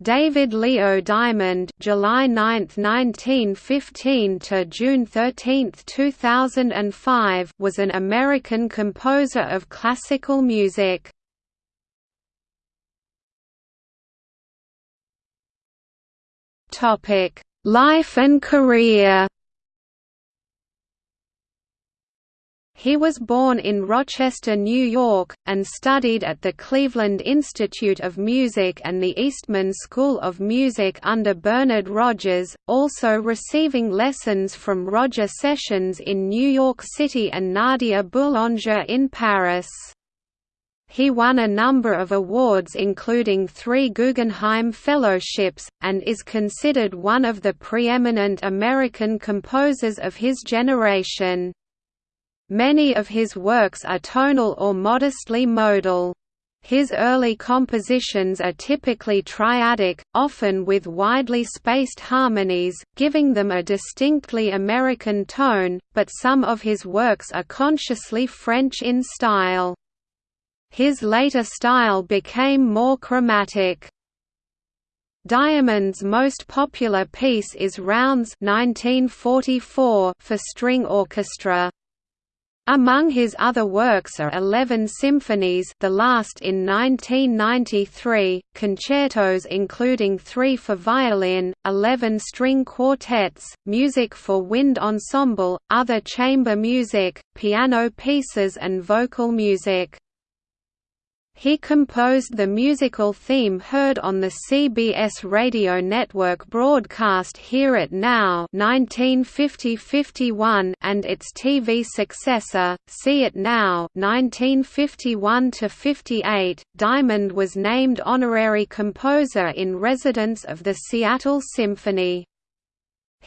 David Leo Diamond July 9, 1915 to June 13, 2005 was an American composer of classical music. Topic: Life and career He was born in Rochester, New York, and studied at the Cleveland Institute of Music and the Eastman School of Music under Bernard Rogers, also receiving lessons from Roger Sessions in New York City and Nadia Boulanger in Paris. He won a number of awards including three Guggenheim Fellowships, and is considered one of the preeminent American composers of his generation. Many of his works are tonal or modestly modal. His early compositions are typically triadic, often with widely spaced harmonies, giving them a distinctly American tone, but some of his works are consciously French in style. His later style became more chromatic. Diamond's most popular piece is Rounds 1944 for string orchestra. Among his other works are Eleven Symphonies the last in 1993, concertos including three for violin, eleven string quartets, music for wind ensemble, other chamber music, piano pieces and vocal music. He composed the musical theme heard on the CBS radio network broadcast Hear It Now 1950–51 and its TV successor, See It Now 1951–58. Diamond was named honorary composer in residence of the Seattle Symphony.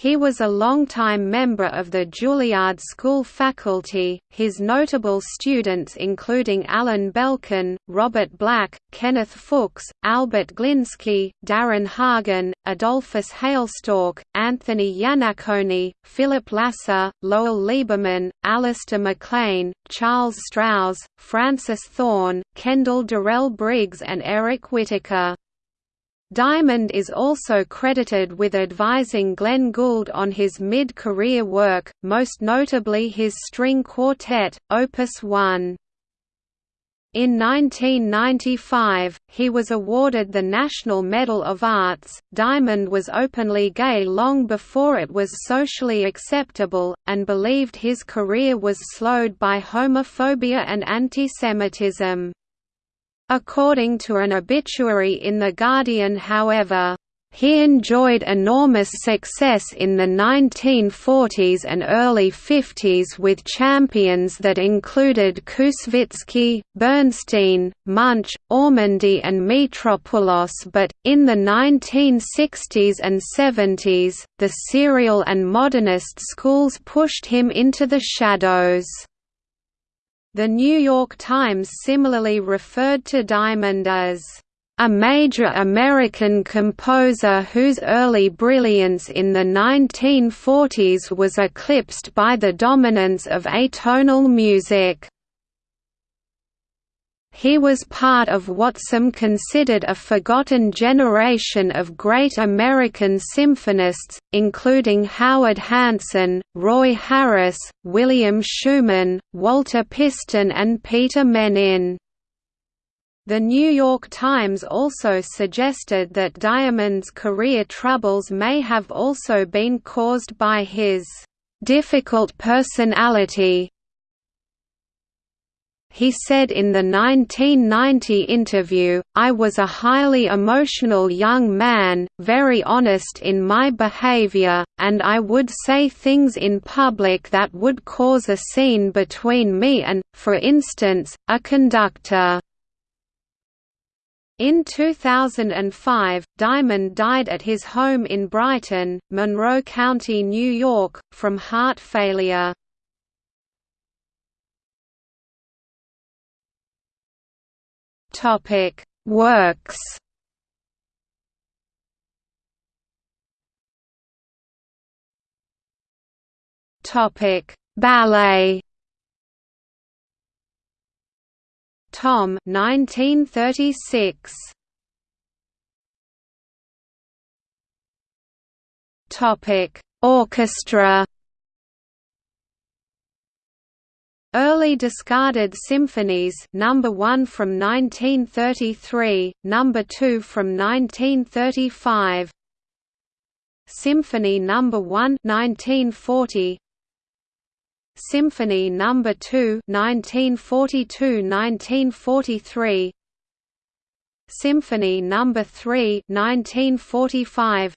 He was a longtime member of the Juilliard School faculty, his notable students including Alan Belkin, Robert Black, Kenneth Fuchs, Albert Glinsky, Daron Hagen, Adolphus Hailstork, Anthony Iannaccone, Philip Lasser, Lowell Liebermann, Alistair MacLean, Charles Strouse, Francis Thorne, Kendall Durelle Briggs and Eric Whitacre. Diamond is also credited with advising Glenn Gould on his mid-career work, most notably his string quartet, Opus 1. In 1995, he was awarded the National Medal of Arts. Diamond was openly gay long before it was socially acceptable, and believed his career was slowed by homophobia and antisemitism. According to an obituary in The Guardian however, he enjoyed enormous success in the 1940s and early 50s with champions that included Koussevitzky, Bernstein, Munch, Ormandy and Mitropoulos but, in the 1960s and 70s, the serial and modernist schools pushed him into the shadows. The New York Times similarly referred to Diamond as a major American composer whose early brilliance in the 1940s was eclipsed by the dominance of atonal music. He was part of what some considered a forgotten generation of great American symphonists, including Howard Hanson, Roy Harris, William Schuman, Walter Piston and Peter Mennin. The New York Times also suggested that Diamond's career troubles may have also been caused by his difficult personality, he said in the 1990 interview, I was a highly emotional young man, very honest in my behavior, and I would say things in public that would cause a scene between me and, for instance, a conductor. In 2005, Diamond died at his home in Brighton, Monroe County, New York, from heart failure. Topic. Works. Topic. Ballet. Tom 1936 Topic. Orchestra. Early discarded symphonies number 1 from 1933, number 2 from 1935. Symphony number 1 1940. Symphony number 2 1942-1943. Symphony number 3 1945.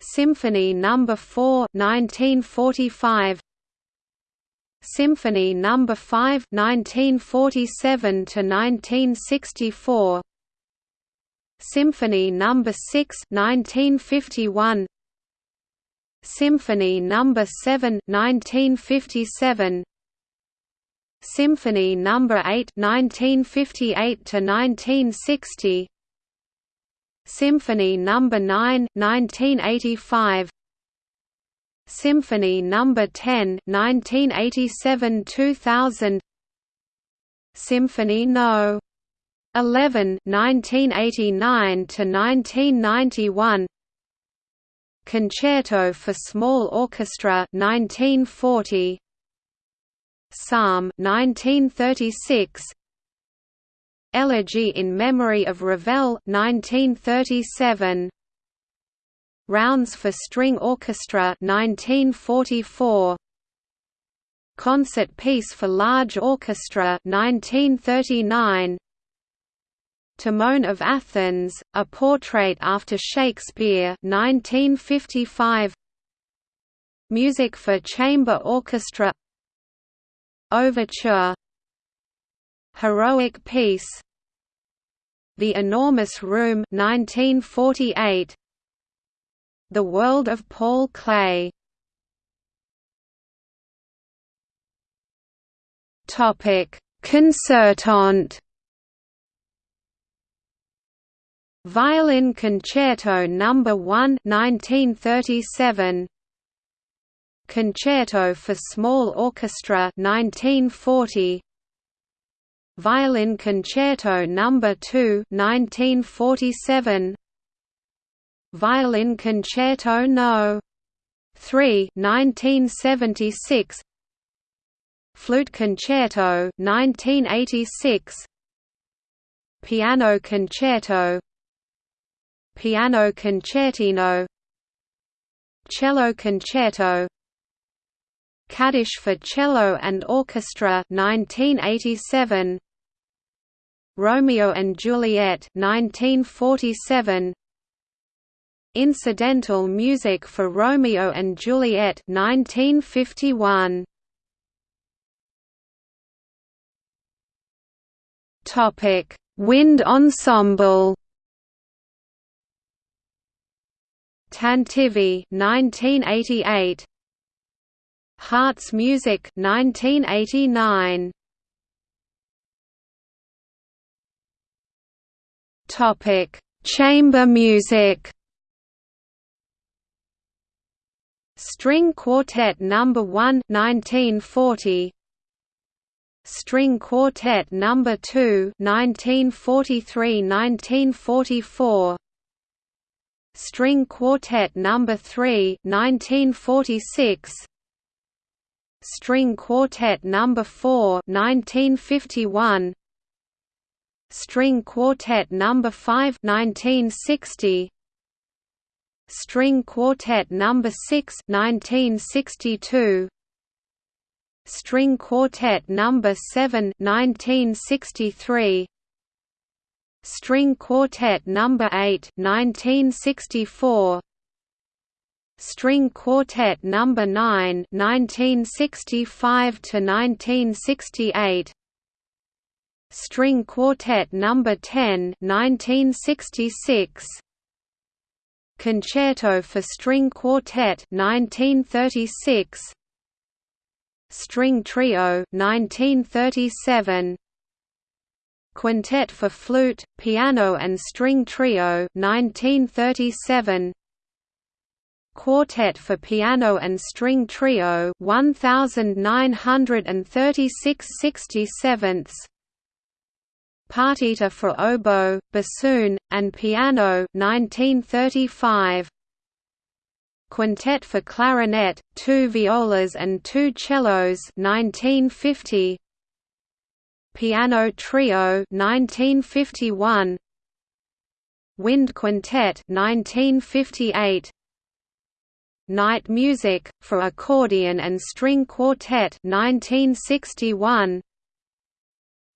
Symphony number 4 1945. Symphony No. 5 1947 to 1964 Symphony No. 6 1951 Symphony No. 7 1957 Symphony No. 8 1958 to 1960 Symphony No. 9 1985 Symphony No. 10 1987–2000 Symphony No. 11 1989–1991 Concerto for Small Orchestra 1940 Psalm 1936 Elegy in Memory of Ravel 1937 Rounds for String Orchestra 1944 Concert Piece for Large Orchestra 1939 Timon of Athens, A Portrait After Shakespeare 1955 Music for Chamber Orchestra. Overture. Heroic Piece. The Enormous Room 1948 the World of Paul Klee Topic: Concertante. Violin Concerto No. 1 1937 Concerto for Small Orchestra 1940 Violin Concerto No. 2 1947 Violin Concerto No. 3 1976 Flute Concerto 1986 Piano Concerto. Piano Concertino. Cello Concerto. Kaddish for Cello and Orchestra 1987 Romeo and Juliet 1947 Incidental music for Romeo and Juliet 1951. Topic: Wind Ensemble. Tantivy 1988. Hearts Music 1989. Topic: Chamber music. String Quartet No. 1 1940 String Quartet No. 2 1943–1944 String Quartet No. 3 1946 String Quartet No. 4 1951 String Quartet No. 5 1960 String Quartet No. 6 1962 String Quartet No. 7 1963 String Quartet No. 8 1964 String Quartet No. 9 1965 to 1968 String Quartet No. 10 1966 Concerto for String Quartet 1936 String Trio 1937 Quintet for Flute, Piano and String Trio 1937 Quartet for Piano and String Trio 1936 67 Partita for oboe, bassoon, and piano 1935. Quintet for clarinet, two violas and two cellos 1950 Piano Trio 1951 Wind Quintet 1958 Night Music for accordion and string quartet 1961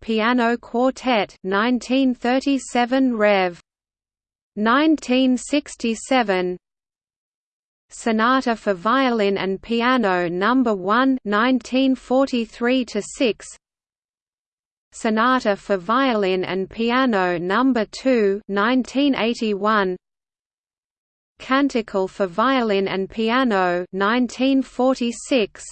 Piano Quartet 1937 Rev 1967 Sonata for Violin and Piano No. 1 1943 6 Sonata for Violin and Piano No. 2 1981 Canticle for Violin and Piano 1946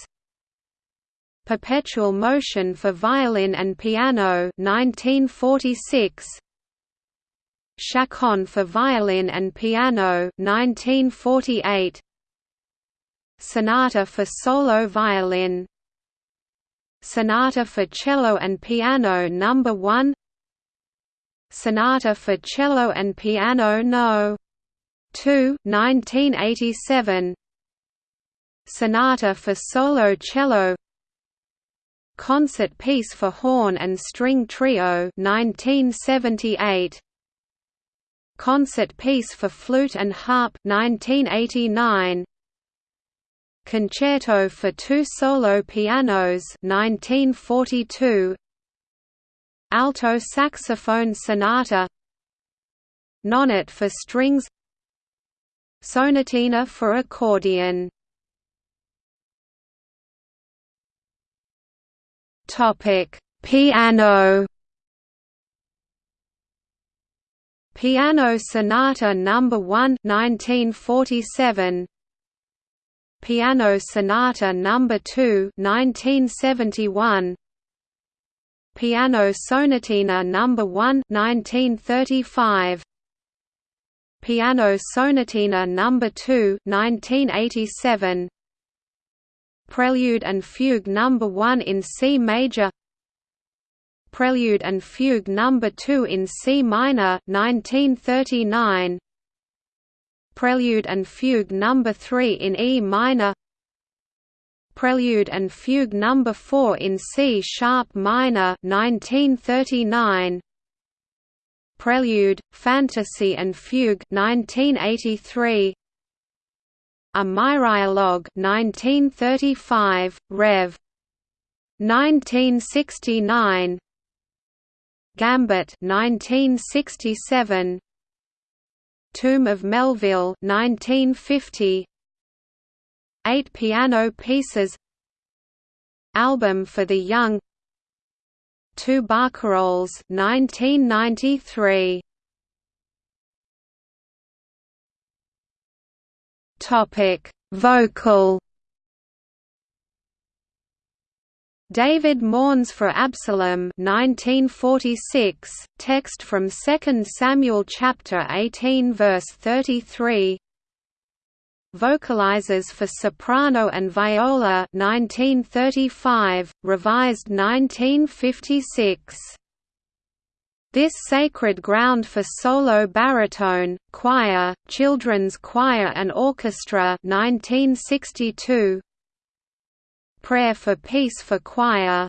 Perpetual Motion for Violin and Piano 1946 Chaconne for Violin and Piano 1948 Sonata for Solo Violin Sonata for Cello and Piano No. 1 Sonata for Cello and Piano No. 2 1987 Sonata for Solo Cello Concert Piece for Horn and String Trio 1978 Concert Piece for Flute and Harp 1989 Concerto for two solo pianos 1942 Alto saxophone sonata. Nonet for strings. Sonatina for accordion Topic: Piano Piano Sonata No. 1 1947 Piano Sonata No. 2 1971 Piano Sonatina No. 1 1935 Piano Sonatina No. 2 1987 Prelude and Fugue No. 1 in C major Prelude and Fugue No. 2 in C minor 1939 Prelude and Fugue No. 3 in E minor Prelude and Fugue No. 4 in C sharp minor 1939 Prelude, Fantasy and Fugue 1983 A Myrialogue 1935, Rev. 1969 Gambit 1967 Tomb of Melville 1950 Eight piano pieces. Album for the Young. Two Barcarolles 1993 Topic. Vocal. David mourns for Absalom 1946, text from 2 Samuel chapter 18 verse 33 Vocalizes for soprano and viola 1935, revised 1956 this sacred ground for solo baritone, choir, children's choir and orchestra 1962 Prayer for Peace for Choir.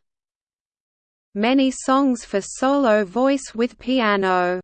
Many songs for solo voice with piano